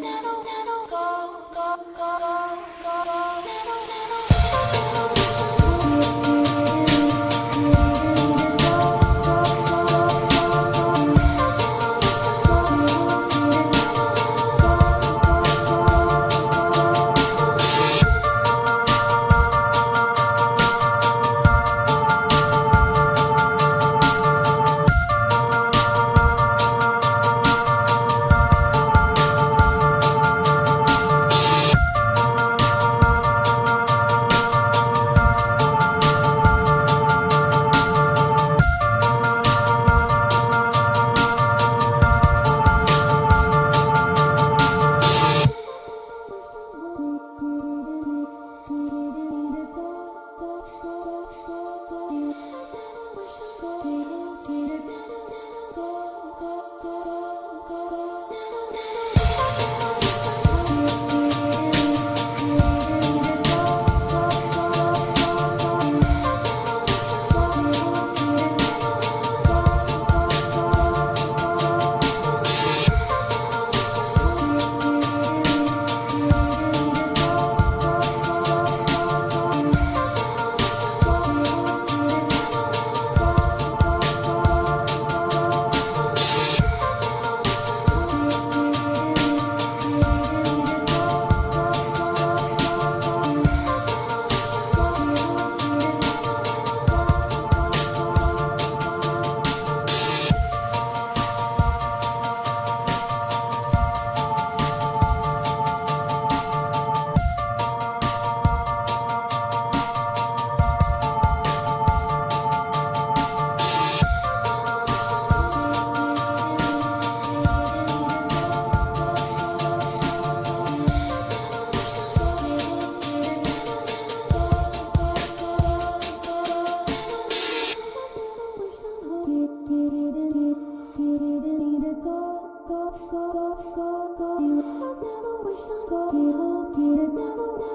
Never. to go, go, go, go, go, go. You have never wished on go. Dear, Did it never, never.